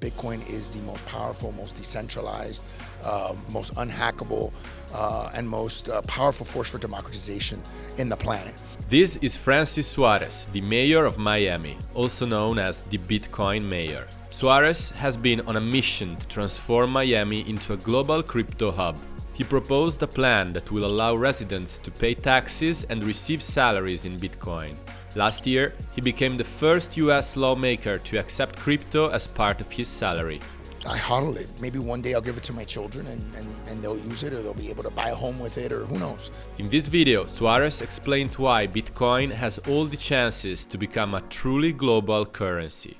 Bitcoin is the most powerful, most decentralized, uh, most unhackable, uh, and most uh, powerful force for democratization in the planet. This is Francis Suarez, the mayor of Miami, also known as the Bitcoin mayor. Suarez has been on a mission to transform Miami into a global crypto hub. He proposed a plan that will allow residents to pay taxes and receive salaries in Bitcoin. Last year, he became the first US lawmaker to accept crypto as part of his salary. I hodl it. Maybe one day I'll give it to my children and, and, and they'll use it or they'll be able to buy a home with it or who knows. In this video, Suarez explains why Bitcoin has all the chances to become a truly global currency.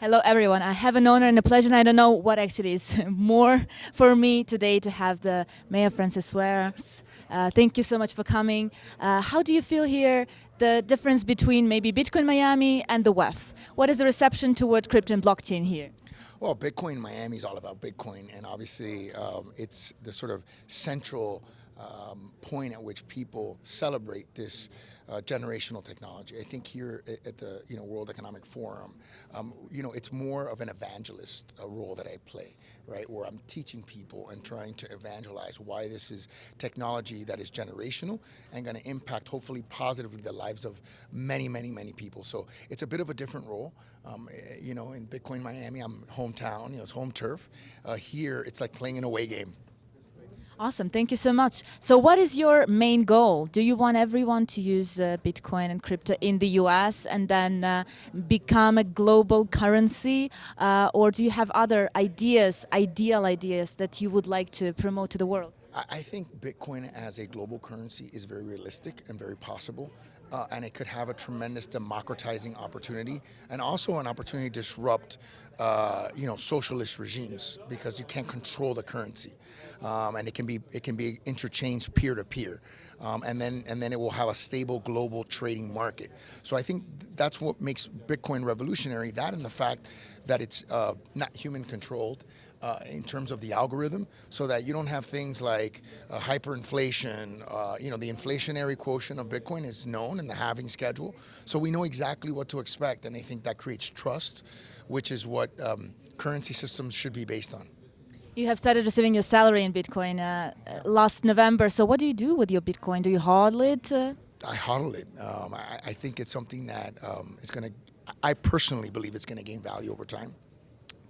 Hello everyone, I have an honor and a pleasure and I don't know what actually is more for me today to have the Mayor Francis Suarez. Uh, thank you so much for coming. Uh, how do you feel here, the difference between maybe Bitcoin Miami and the WEF? What is the reception toward crypto and blockchain here? Well, Bitcoin Miami is all about Bitcoin and obviously um, it's the sort of central um, point at which people celebrate this uh, generational technology. I think here at the you know World Economic Forum, um, you know it's more of an evangelist uh, role that I play, right? Where I'm teaching people and trying to evangelize why this is technology that is generational and going to impact hopefully positively the lives of many, many, many people. So it's a bit of a different role. Um, eh, you know, in Bitcoin Miami, I'm hometown, you know, it's home turf. Uh, here, it's like playing an away game. Awesome, thank you so much. So what is your main goal? Do you want everyone to use uh, Bitcoin and crypto in the US and then uh, become a global currency? Uh, or do you have other ideas, ideal ideas that you would like to promote to the world? I think Bitcoin as a global currency is very realistic and very possible. Uh, and it could have a tremendous democratizing opportunity and also an opportunity to disrupt uh, you know socialist regimes because you can't control the currency um, and it can be it can be interchanged peer to peer um, and then and then it will have a stable global trading market so I think that's what makes Bitcoin revolutionary that and the fact that it's uh, not human controlled uh, in terms of the algorithm so that you don't have things like uh, hyperinflation. Uh, you know, the inflationary quotient of Bitcoin is known in the halving schedule. So we know exactly what to expect. And I think that creates trust, which is what um, currency systems should be based on. You have started receiving your salary in Bitcoin uh, uh, last November. So what do you do with your Bitcoin? Do you hodl it? Uh? I hodl it. Um, I, I, think it's something that um, is going to, I personally believe it's going to gain value over time.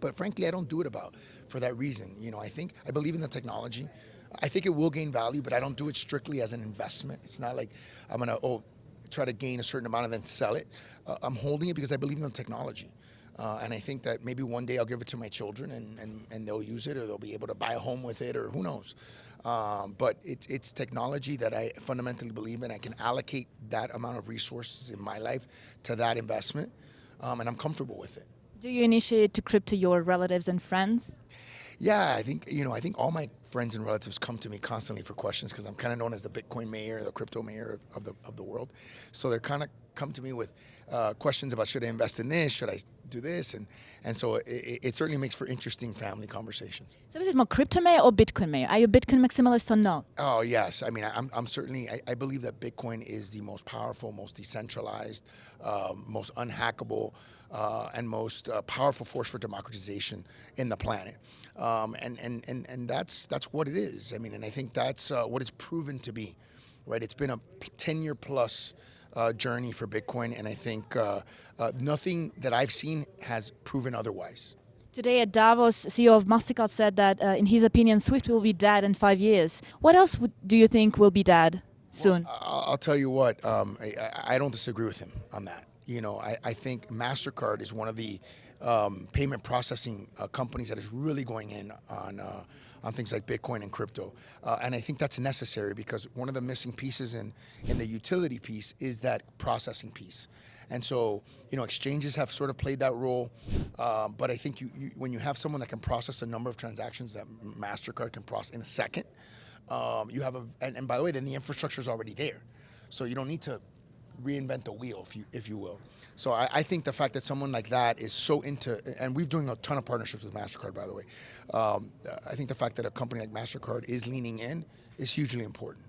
But frankly, I don't do it about for that reason. You know, I think I believe in the technology. I think it will gain value, but I don't do it strictly as an investment. It's not like I'm gonna oh try to gain a certain amount and then sell it. Uh, I'm holding it because I believe in the technology. Uh, and I think that maybe one day I'll give it to my children and, and, and they'll use it or they'll be able to buy a home with it or who knows. Um, but it's, it's technology that I fundamentally believe in. I can allocate that amount of resources in my life to that investment um, and I'm comfortable with it. Do you initiate to crypto your relatives and friends? Yeah, I think you know. I think all my friends and relatives come to me constantly for questions because I'm kind of known as the Bitcoin mayor, the crypto mayor of the of the world. So they're kind of come to me with uh, questions about should I invest in this, should I do this, and and so it, it, certainly makes for interesting family conversations. So is it more crypto mayor or Bitcoin mayor? Are you a Bitcoin maximalist or no? Oh yes, I mean I'm I'm certainly I, I believe that Bitcoin is the most powerful, most decentralized, um, most unhackable uh, and most uh, powerful force for democratization in the planet. Um, and, and, and, and that's, that's what it is. I mean, and I think that's uh, what it's proven to be, right? It's been a 10 year plus uh, journey for Bitcoin, and I think uh, uh, nothing that I've seen has proven otherwise. Today at Davos, CEO of MasterCard said that, in his opinion, SWIFT will be dead in five years. What else do you think will be dead soon? Well, I'll tell you what, um, I, I don't disagree with him on that. You know, I, I think MasterCard is one of the um, payment processing uh, companies that is really going in on uh, on things like Bitcoin and crypto. Uh, and I think that's necessary because one of the missing pieces in, in the utility piece is that processing piece. And so, you know, exchanges have sort of played that role. Um, but I think you, you, when you have someone that can process a number of transactions that MasterCard can process in a second, um, you have a, and, and by the way, then the infrastructure is already there. So you don't need to reinvent the wheel, if you if you will. So I, I think the fact that someone like that is so into, and we're doing a ton of partnerships with Mastercard, by the way. Um, I think the fact that a company like Mastercard is leaning in is hugely important.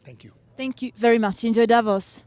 Thank you. Thank you very much. Enjoy Davos.